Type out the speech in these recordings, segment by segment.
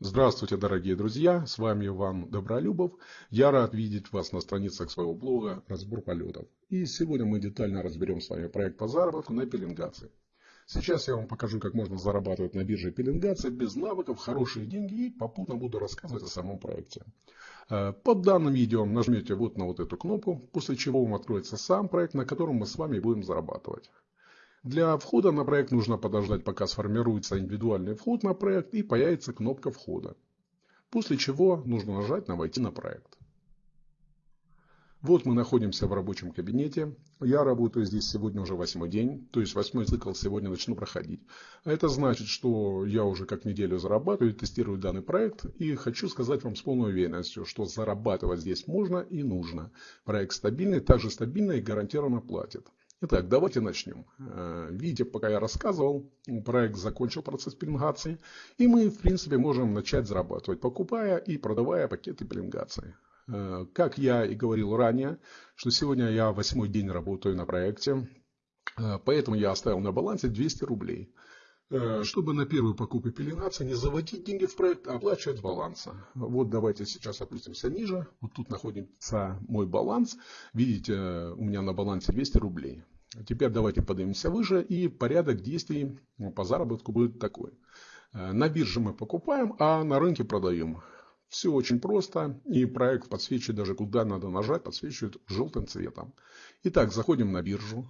Здравствуйте, дорогие друзья! С вами Иван Добролюбов. Я рад видеть вас на страницах своего блога «Разбор полетов». И сегодня мы детально разберем с вами проект по заработку на пеленгации. Сейчас я вам покажу, как можно зарабатывать на бирже пеленгации без навыков, хорошие деньги и попутно буду рассказывать о самом проекте. Э, под данным видео нажмете вот на вот эту кнопку, после чего вам откроется сам проект, на котором мы с вами будем зарабатывать. Для входа на проект нужно подождать, пока сформируется индивидуальный вход на проект и появится кнопка входа. После чего нужно нажать на «Войти на проект». Вот мы находимся в рабочем кабинете. Я работаю здесь сегодня уже восьмой день, то есть восьмой цикл сегодня начну проходить. А это значит, что я уже как неделю зарабатываю, тестирую данный проект и хочу сказать вам с полной уверенностью, что зарабатывать здесь можно и нужно. Проект стабильный, также стабильно и гарантированно платит. Итак, давайте начнем. Э, видите, пока я рассказывал, проект закончил процесс пеленгации, и мы, в принципе, можем начать зарабатывать, покупая и продавая пакеты пеленгации. Э, как я и говорил ранее, что сегодня я восьмой день работаю на проекте, э, поэтому я оставил на балансе 200 рублей. Чтобы на первую покупку пеленгации не заводить деньги в проект, а оплачивать баланса. Вот давайте сейчас опустимся ниже. Вот тут находится мой баланс. Видите, у меня на балансе 200 рублей. Теперь давайте поднимемся выше и порядок действий по заработку будет такой. Э, на бирже мы покупаем, а на рынке продаем. Все очень просто и проект подсвечивает даже куда надо нажать, подсвечивает желтым цветом. Итак, заходим на биржу.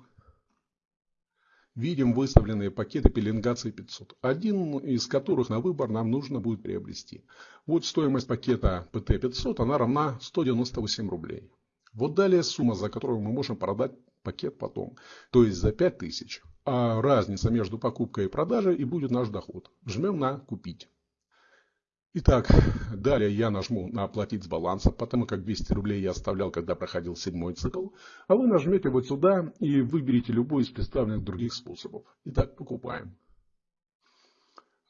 Видим выставленные пакеты пеленгации 500, один из которых на выбор нам нужно будет приобрести. Вот стоимость пакета PT500, она равна 198 рублей. Вот далее сумма, за которую мы можем продать пакет потом. То есть за 5000. А разница между покупкой и продажей и будет наш доход. Жмем на «Купить». Итак, далее я нажму на «Оплатить с баланса», потому как 200 рублей я оставлял, когда проходил седьмой цикл. А вы нажмете вот сюда и выберите любой из представленных других способов. Итак, покупаем.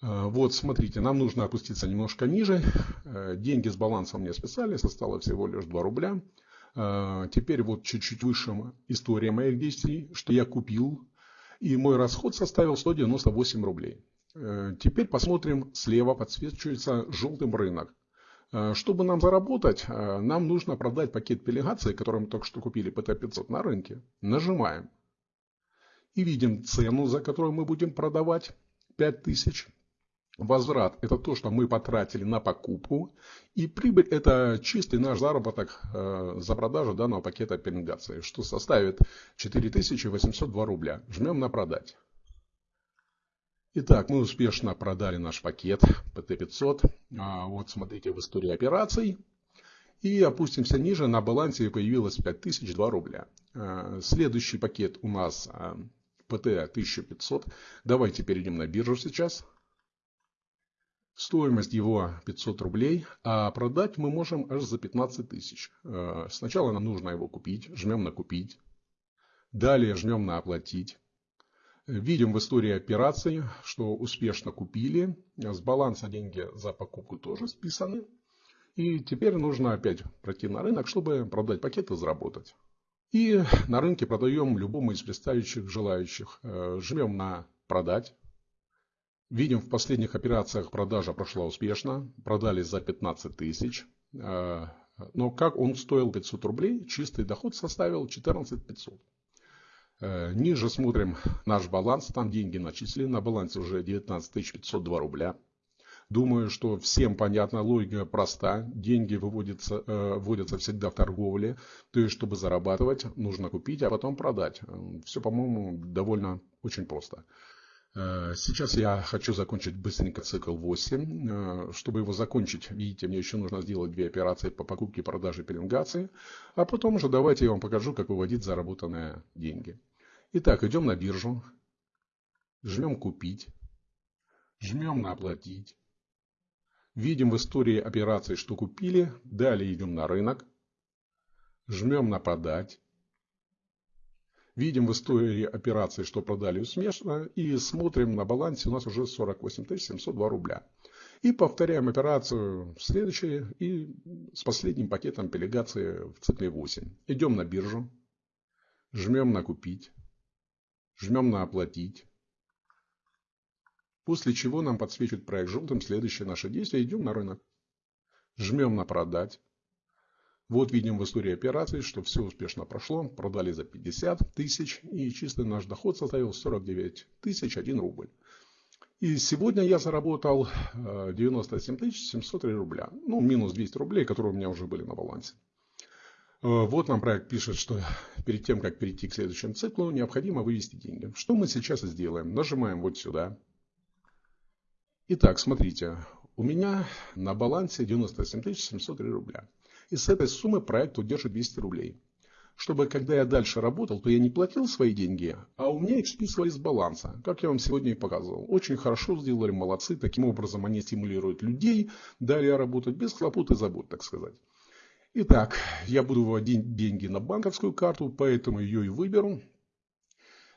А, вот, смотрите, нам нужно опуститься немножко ниже. Э, деньги с баланса мне списали, осталось всего лишь 2 рубля. А, теперь вот чуть-чуть выше история моих действий, что я купил. И мой расход составил 198 рублей. Э, теперь посмотрим, слева подсвечивается желтым рынок. Э, чтобы нам заработать, э, нам нужно продать пакет пелегации, который мы только что купили, PT500 на рынке. Нажимаем. И видим цену, за которую мы будем продавать 5000. Возврат – это то, что мы потратили на покупку. И прибыль – это чистый наш заработок за продажу данного пакета пеленгации, что составит 4802 рубля. Жмем на «Продать». Итак, мы успешно продали наш пакет PT500. А, вот смотрите в истории операций. И опустимся ниже. На балансе появилось 5002 рубля. А, следующий пакет у нас PT а, 1500. Давайте перейдем на биржу сейчас. Стоимость его 500 рублей, а продать мы можем аж за 15 тысяч. Сначала нам нужно его купить, жмем на купить. Далее жмем на оплатить. Видим в истории операций, что успешно купили. С баланса деньги за покупку тоже списаны. И теперь нужно опять пройти на рынок, чтобы продать пакет и заработать. И на рынке продаем любому из представителей желающих. Э, жмем на продать. Видим, в последних операциях продажа прошла успешно. Продали за 15 тысяч. Э, но как он стоил 500 рублей, чистый доход составил 14 500. Э, ниже смотрим наш баланс. Там деньги начислены. На балансе уже 19 502 рубля. Думаю, что всем понятна, логика проста. Деньги выводятся, э, вводятся всегда в торговле. То есть, чтобы зарабатывать, нужно купить, а потом продать. Все, по-моему, довольно очень просто. Э, сейчас я хочу закончить быстренько цикл 8. Э, чтобы его закончить, видите, мне еще нужно сделать две операции по покупке, продаже, пеленгации. А потом уже давайте я вам покажу, как выводить заработанные деньги. Итак, идем на биржу. Жмем «Купить». Жмем на «Оплатить». Видим в истории операций, что купили. Далее идем на рынок. Жмем на «Продать». Видим в истории операции, что продали успешно. И смотрим на балансе у нас уже 48 702 рубля. И повторяем операцию следующей и с последним пакетом пелегации в цикле 8. Идем на биржу. Жмем на купить. Жмем на оплатить. После чего нам подсвечивает проект желтым следующее наше действие. Идем на рынок. Жмем на продать. Вот видим в истории операций, что все успешно прошло. Продали за 50 тысяч и чистый наш доход составил 49 тысяч 1 рубль. И сегодня я заработал 97 э, 703 рубля. Ну, минус 200 рублей, которые у меня уже были на балансе. Э, вот нам проект пишет, что перед тем, как перейти к следующему циклу, необходимо вывести деньги. Что мы сейчас сделаем? Нажимаем вот сюда. Итак, смотрите, у меня на балансе 97 703 рубля. И с этой суммы проект удержит 200 рублей. Чтобы, когда я дальше работал, то я не платил свои деньги, а у меня их списывали с баланса, как я вам сегодня и показывал. Очень хорошо сделали, молодцы. Таким образом они стимулируют людей далее работать без хлопот и забот, так сказать. Итак, я буду выводить деньги на банковскую карту, поэтому ее и выберу.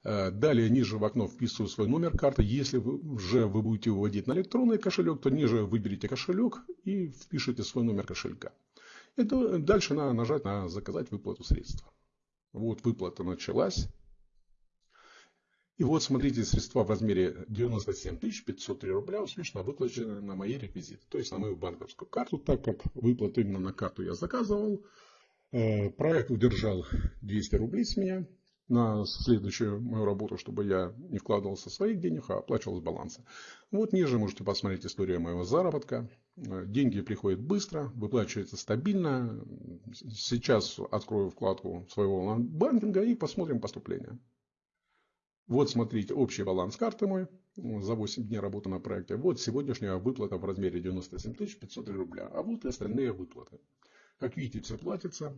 Э, далее ниже в окно вписываю свой номер карты. Если вы, уже вы будете выводить на электронный кошелек, то ниже выберите кошелек и впишите свой номер кошелька. И дальше надо нажать на заказать выплату средств. Вот выплата началась. И вот смотрите, средства в размере 97 503 рубля успешно выплачены на мои реквизиты. То есть на мою банковскую карту, так как выплату именно на карту я заказывал. Э, проект удержал 200 рублей с меня на следующую мою работу, чтобы я не вкладывал со своих денег, а оплачивал с баланса. Вот ниже можете посмотреть историю моего заработка. Э, деньги приходят быстро, выплачиваются стабильно. Сейчас открою вкладку своего банкинга и посмотрим поступление. Вот смотрите, общий баланс карты мой за 8 дней работы на проекте. Вот сегодняшняя выплата в размере 97 500 рубля. А вот и остальные выплаты. Как видите, все платится.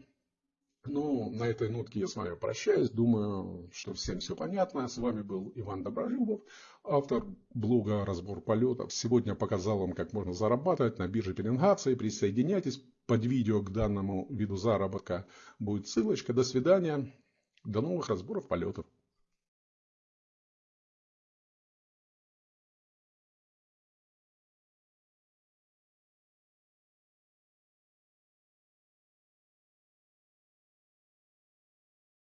Ну, на этой нотке я с вами прощаюсь. Думаю, что всем все понятно. С вами был Иван Добролюбов, автор блога «Разбор полетов». Сегодня показал вам, как можно зарабатывать на бирже пеленгации. Присоединяйтесь. Под видео к данному виду заработка будет ссылочка. До свидания. До новых разборов полетов.